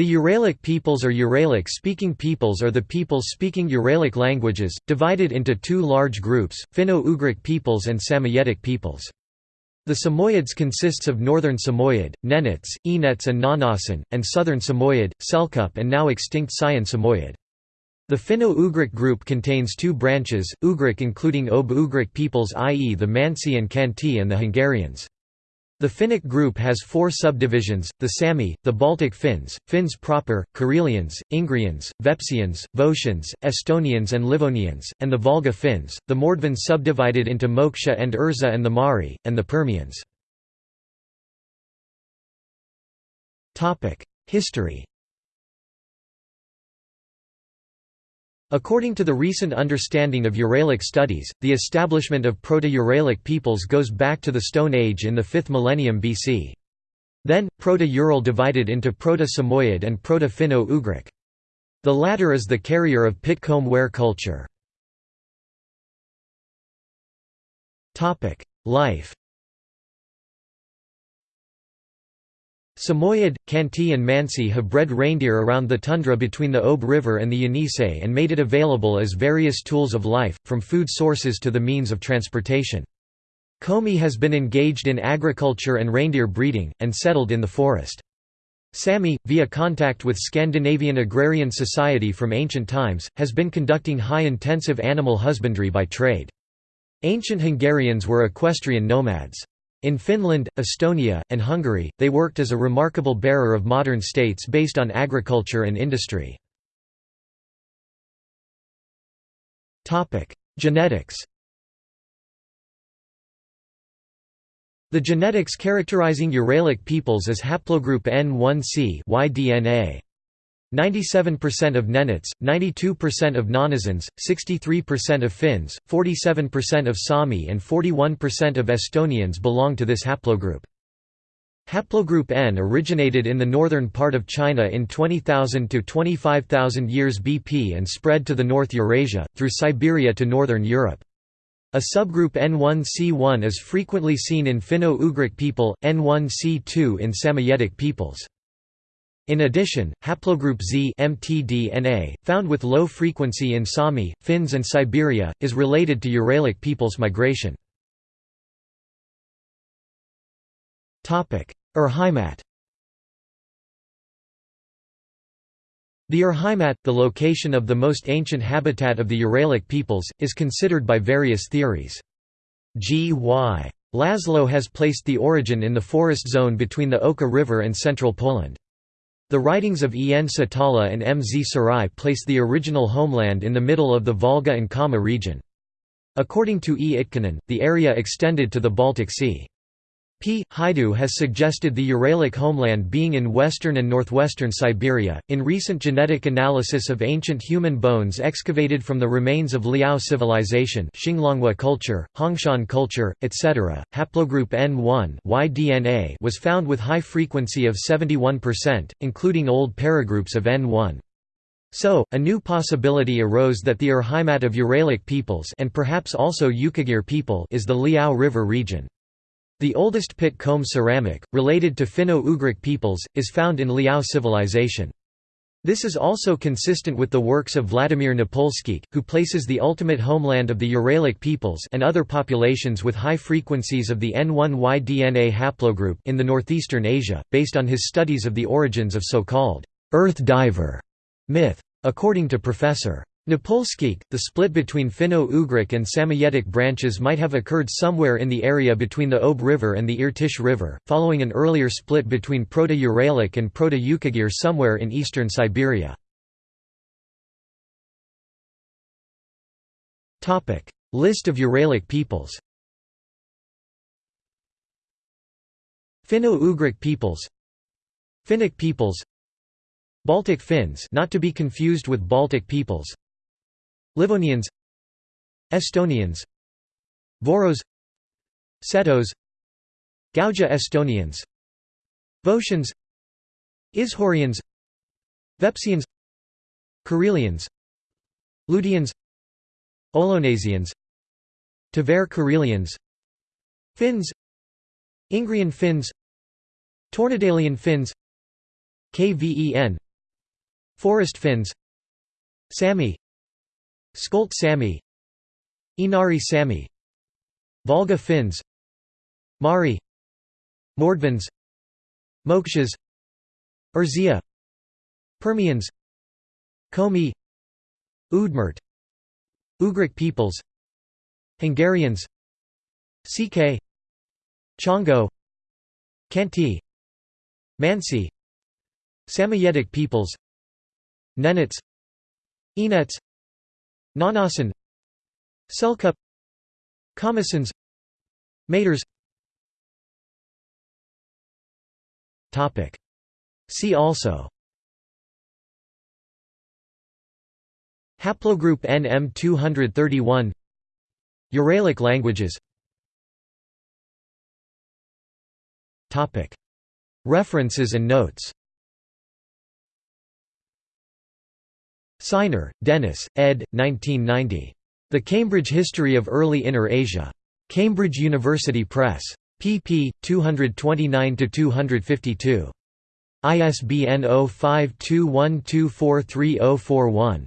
The Uralic peoples or Uralic-speaking peoples are the peoples speaking Uralic languages, divided into two large groups, Finno-Ugric peoples and Samoyedic peoples. The Samoyeds consists of Northern Samoyed, Nenets, Enets and Nganasan, and Southern Samoyed, Selkup and now extinct Sayan Samoyed. The Finno-Ugric group contains two branches, Ugric including Ob-Ugric peoples i.e. the Mansi and Khanty and the Hungarians. The Finnic group has four subdivisions, the Sami, the Baltic Finns, Finns proper, Karelians, Ingrians, Vepsians, Votians, Estonians and Livonians, and the Volga Finns, the Mordvins subdivided into Moksha and Erzya and the Mari, and the Permians. History According to the recent understanding of Uralic studies, the establishment of Proto-Uralic peoples goes back to the Stone Age in the 5th millennium BC. Then, Proto-Ural divided into Proto-Samoyed and Proto-Finno-Ugric. The latter is the carrier of Pitcomb ware culture. Life Samoyed, Khanty and Mansi have bred reindeer around the tundra between the Ob River and the Yenisei and made it available as various tools of life, from food sources to the means of transportation. Komi has been engaged in agriculture and reindeer breeding, and settled in the forest. Sami, via contact with Scandinavian agrarian society from ancient times, has been conducting high-intensive animal husbandry by trade. Ancient Hungarians were equestrian nomads. In Finland, Estonia, and Hungary, they worked as a remarkable bearer of modern states based on agriculture and industry. Genetics The genetics characterizing Uralic peoples is haplogroup N1c y-DNA. 97% of Nenets, 92% of Nganasans, 63% of Finns, 47% of Sami and 41% of Estonians belong to this haplogroup. Haplogroup N originated in the northern part of China in 20,000 to 25,000 years BP and spread to the North Eurasia, through Siberia to northern Europe. A subgroup N1C1 is frequently seen in Finno-Ugric people, N1C2 in Samoyedic peoples. In addition, haplogroup Z mtDNA, found with low frequency in Sami, Finns and Siberia, is related to Uralic peoples' migration. Urheimat The Urheimat, the location of the most ancient habitat of the Uralic peoples, is considered by various theories. G. Y. Laszlo has placed the origin in the forest zone between the Oka River and central Poland. The writings of E. N. Setälä and M. Z. Sarai place the original homeland in the middle of the Volga and Kama region. According to E. Itkonen, the area extended to the Baltic Sea. P. Hajdú has suggested the Uralic homeland being in western and northwestern Siberia. In recent genetic analysis of ancient human bones excavated from the remains of Liao civilization, Xinglongwa culture, Hongshan culture, etc., haplogroup N1 y-DNA was found with high frequency of 71%, including old paragroups of N1. So, a new possibility arose that the Urheimat of Uralic peoples and perhaps also Yukagir people is the Liao River region. The oldest pit comb ceramic, related to Finno-Ugric peoples, is found in Liao civilization. This is also consistent with the works of Vladimir Napolskikh, who places the ultimate homeland of the Uralic peoples and other populations with high frequencies of the N1Y DNA haplogroup in the northeastern Asia, based on his studies of the origins of so-called «earth diver» myth. According to Professor. Napolskikh, the split between Finno-Ugric and Samoyedic branches might have occurred somewhere in the area between the Ob River and the Irtysh River, following an earlier split between Proto-Uralic and Proto-Yukagir somewhere in eastern Siberia. List of Uralic peoples Finno-Ugric peoples Finnic peoples Baltic Finns not to be confused with Baltic peoples Livonians Estonians Voros Setos Gauja Estonians Votians Izhorians Vepsians Karelians Ludians Olonesians Tver Karelians Finns Ingrian Finns Tornedalian Finns KVEN Forest Finns Sami Skolt Sami. Inari Sami. Volga Finns. Mari. Mordvins. Mokshas. Erzya Permians. Komi. Udmurt. Ugric peoples. Hungarians. Székely Csángó. Khanty Mansi. Samoyedic peoples. Nenets. Enets Nganasan Selkup Kamassians Mators. Topic. See also. Haplogroup NM231 Uralic languages. Topic. References and notes Sinor, Denis, ed. 1990. The Cambridge History of Early Inner Asia. Cambridge University Press. pp. 229–252. ISBN 0521243041.